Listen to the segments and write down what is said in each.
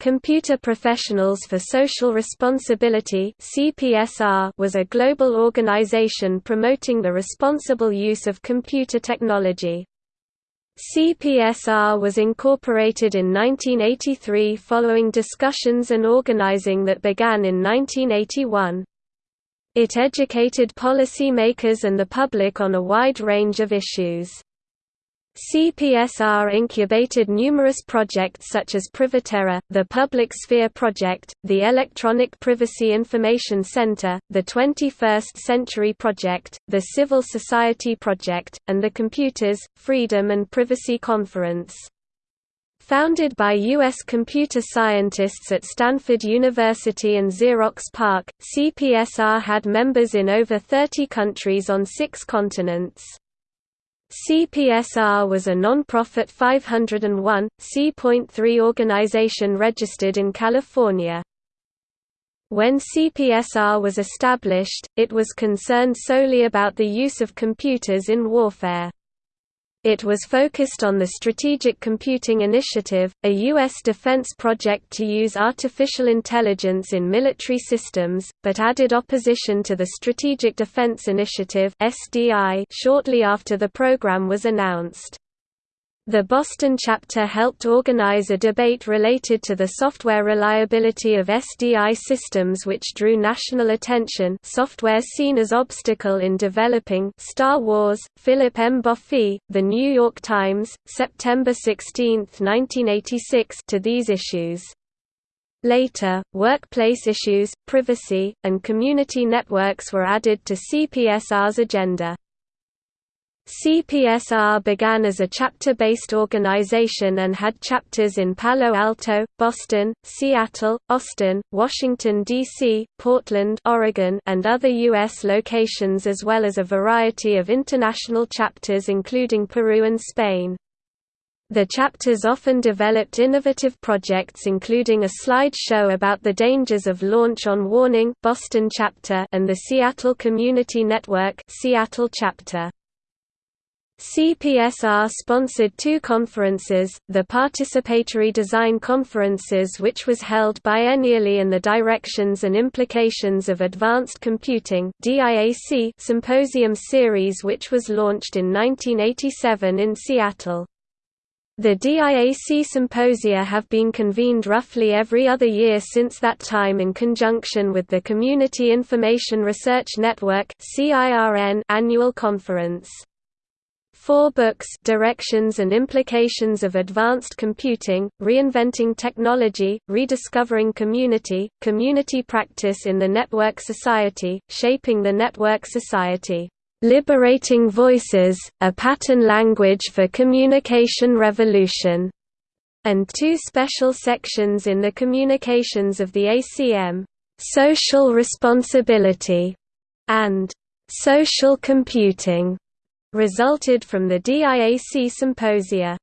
Computer Professionals for Social Responsibility was a global organization promoting the responsible use of computer technology. CPSR was incorporated in 1983 following discussions and organizing that began in 1981. It educated policymakers and the public on a wide range of issues. CPSR incubated numerous projects such as Privaterra, the Public Sphere Project, the Electronic Privacy Information Center, the 21st Century Project, the Civil Society Project, and the Computers, Freedom and Privacy Conference. Founded by U.S. computer scientists at Stanford University and Xerox PARC, CPSR had members in over 30 countries on six continents. CPSR was a non-profit 501, C.3 organization registered in California. When CPSR was established, it was concerned solely about the use of computers in warfare. It was focused on the Strategic Computing Initiative, a U.S. defense project to use artificial intelligence in military systems, but added opposition to the Strategic Defense Initiative shortly after the program was announced. The Boston chapter helped organize a debate related to the software reliability of SDI systems which drew national attention software seen as obstacle in developing Star Wars, Philip M. Boffey, The New York Times, September 16, 1986 to these issues. Later, workplace issues, privacy, and community networks were added to CPSR's agenda. CPSR began as a chapter-based organization and had chapters in Palo Alto, Boston, Seattle, Austin, Washington, D.C., Portland Oregon, and other U.S. locations as well as a variety of international chapters including Peru and Spain. The chapters often developed innovative projects including a slide show about the dangers of launch on warning Boston chapter and the Seattle Community Network Seattle chapter. CPSR sponsored two conferences, the Participatory Design Conferences which was held biennially and the Directions and Implications of Advanced Computing Symposium Series which was launched in 1987 in Seattle. The DIAC symposia have been convened roughly every other year since that time in conjunction with the Community Information Research Network annual conference. Four books Directions and Implications of Advanced Computing, Reinventing Technology, Rediscovering Community, Community Practice in the Network Society, Shaping the Network Society, "'Liberating Voices, A Pattern Language for Communication Revolution' and two special sections in the Communications of the ACM, "'Social Responsibility' and "'Social Computing' resulted from the DIAC symposia.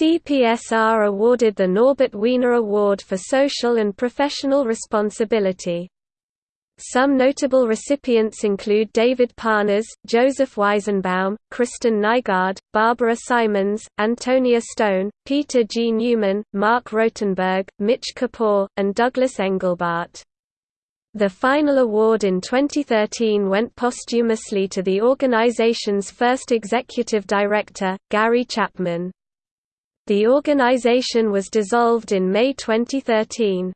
CPSR awarded the Norbert Wiener Award for Social and Professional Responsibility. Some notable recipients include David Parnas, Joseph Weizenbaum, Kristen Nygaard, Barbara Simons, Antonia Stone, Peter G. Neumann, Marc Rotenberg, Mitch Kapor, and Douglas Engelbart. The final award in 2013 went posthumously to the organization's first executive director, Gary Chapman. The organization was dissolved in May 2013.